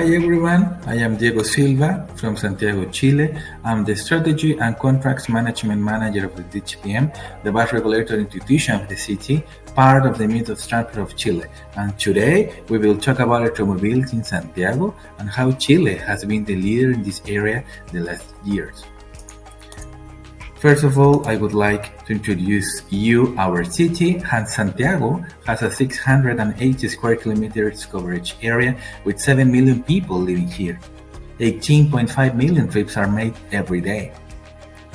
Hi everyone, I am Diego Silva from Santiago, Chile. I'm the Strategy and Contracts Management Manager of the DTPM, the bus regulatory institution of the city, part of the Metro Structure of Chile. And today we will talk about electromobility in Santiago and how Chile has been the leader in this area the last years. First of all, I would like to introduce you our city, and Santiago has a 680 square kilometers coverage area with 7 million people living here. 18.5 million trips are made every day.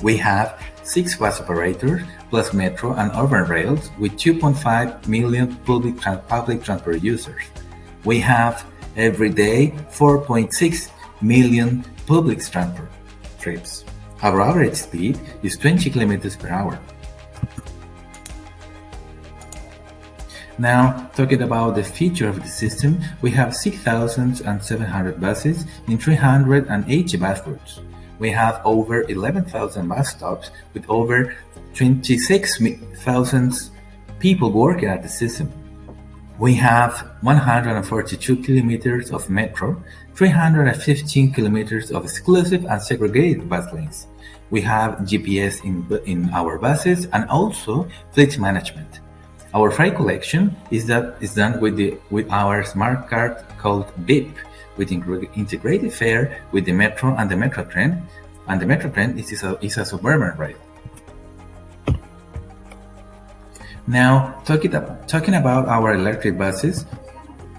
We have 6 bus operators plus metro and urban rails with 2.5 million public, public transport users. We have every day 4.6 million public transport trips. Our average speed is 20 km per hour. Now, talking about the feature of the system, we have 6,700 buses in 380 bus routes. We have over 11,000 bus stops with over 26,000 people working at the system. We have 142 kilometers of metro, 315 kilometers of exclusive and segregated bus lanes. We have GPS in, in our buses and also fleet management. Our freight collection is that is done with the with our smart card called BIP, with integrated fare with the metro and the metro train, and the metro train is a, is a suburban rail. Now, talking, about our electric buses,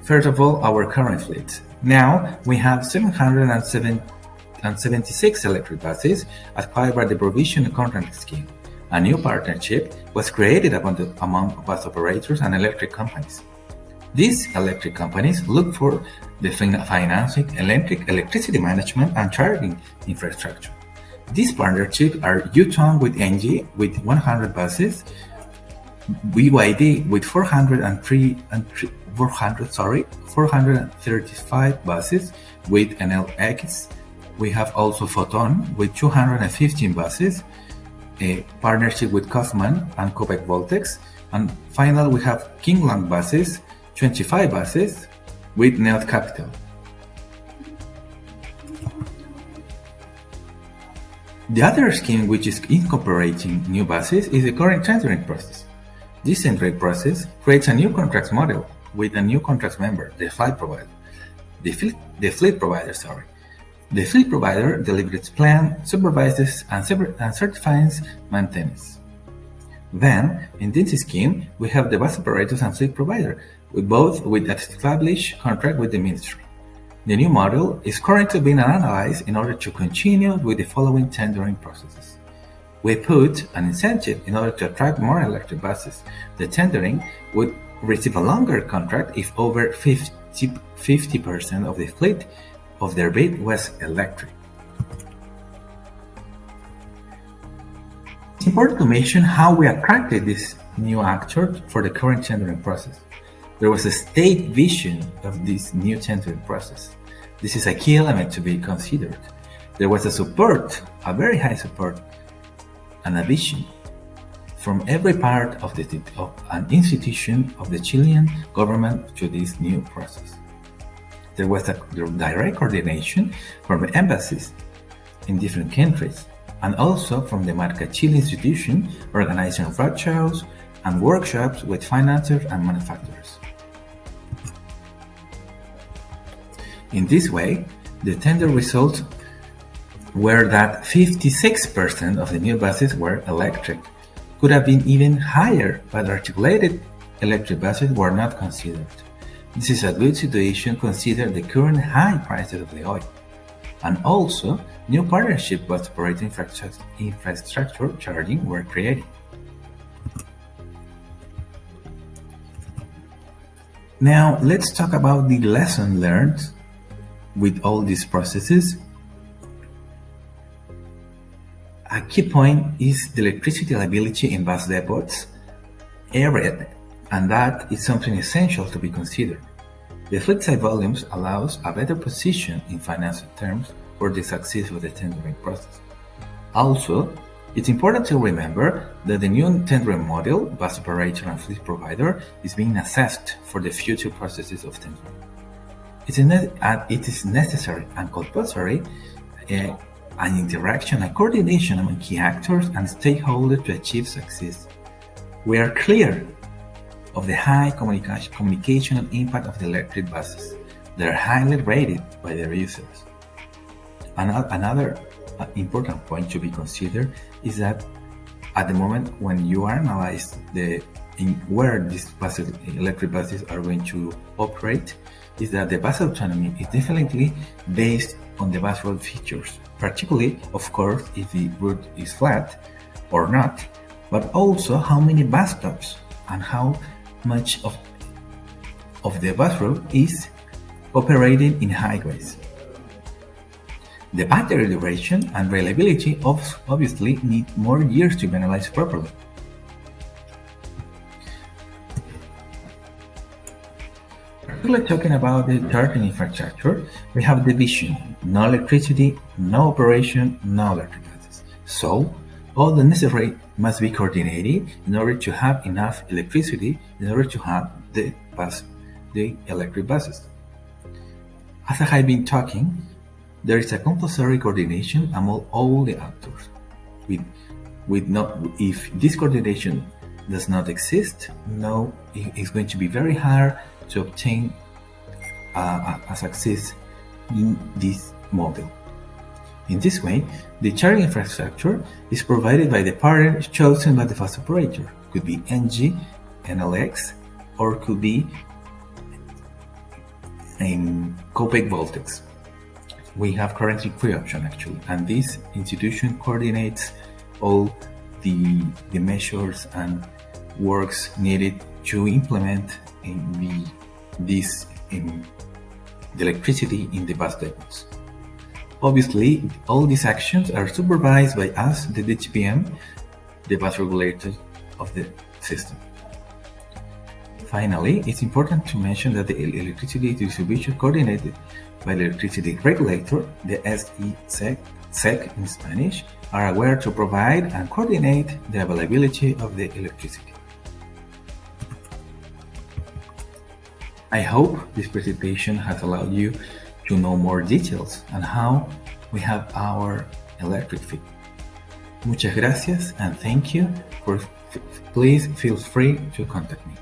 first of all, our current fleet. Now, we have 776 electric buses acquired by the Provision Contract Scheme. A new partnership was created among, bus operators and electric companies. These electric companies look for the financing, electric, electricity management, and charging infrastructure. These partnerships are Yutong with Engie with 100 buses, BYD with 403 and 400 sorry 435 buses with Enel X. We have also Foton with 215 buses, a partnership with Kaufmann and Copec Voltex, and finally we have King Long buses, 25 buses with Neot Capital. The other scheme which is incorporating new buses is the current tendering process. This tendering process creates a new contract model with a new contract member, the flight provider. The fleet, the fleet provider, sorry. The fleet provider delivers plan, supervises, and, and certifies maintenance. Then, in this scheme, we have the bus operators and fleet provider, with both with an established contract with the ministry. The new model is currently being analyzed in order to continue with the following tendering processes. We put an incentive in order to attract more electric buses. The tendering would receive a longer contract if over 50 percent of the fleet of their bid was electric. It's important to mention how we attracted this new actor for the current tendering process. There was a state vision of this new tendering process. This is a key element to be considered. There was a support, a very high support and addition from every part of, the, of an institution of the Chilean government to this new process. There was a direct coordination from the embassies in different countries and also from the Marca Chile institution organizing roadshows and workshops with financiers and manufacturers. In this way, the tender results were that 56% of the new buses were electric. Could have been even higher, but articulated electric buses were not considered. This is a good situation considering the current high prices of the oil. And also, new partnership bus operating infrastructure charging were created. Now, let's talk about the lesson learned with all these processes A key point is the electricity liability in bus depots area, and that is something essential to be considered. The fleet side volumes allows a better position in financial terms for the success of the tendering process. Also, it's important to remember that the new tendering model, bus operator and fleet provider, is being assessed for the future processes of tendering. It is necessary and compulsory uh, an interaction and coordination among key actors and stakeholders to achieve success. We are clear of the high communication, communicational impact of the electric buses. They are highly rated by their users. Another uh, important point to be considered is that at the moment when you analyze the in where these buses, electric buses are going to operate, is that the bus autonomy is definitely based on the bus road features, particularly, of course, if the route is flat or not, but also how many bus stops and how much of, of the bus route is operating in highways. The battery duration and reliability obviously need more years to be analyzed properly. Talking about the charging infrastructure, we have the vision, no electricity, no operation, no electric buses. So, all the necessary must be coordinated in order to have enough electricity in order to have the bus, the electric buses. As I have been talking, there is a compulsory coordination among all the actors. With, with not, if this coordination does not exist, no, it's going to be very hard to obtain a, success in this model. In this way, the charging infrastructure is provided by the partner chosen by the bus operator. Could be Engie, NLX, or could be in Copec Voltex we have currently three options actually, and this institution coordinates all the, the measures and works needed to implement in the, this in the electricity in the bus depots. Obviously, all these actions are supervised by us, the DTPM, the bus regulator of the system. Finally, it's important to mention that the electricity distribution coordinated by the electricity regulator, the SEC, SEC in Spanish, are aware to provide and coordinate the availability of the electricity. I hope this presentation has allowed you to know more details on how we have our electric fleet. Muchas gracias and thank you. For, please feel free to contact me.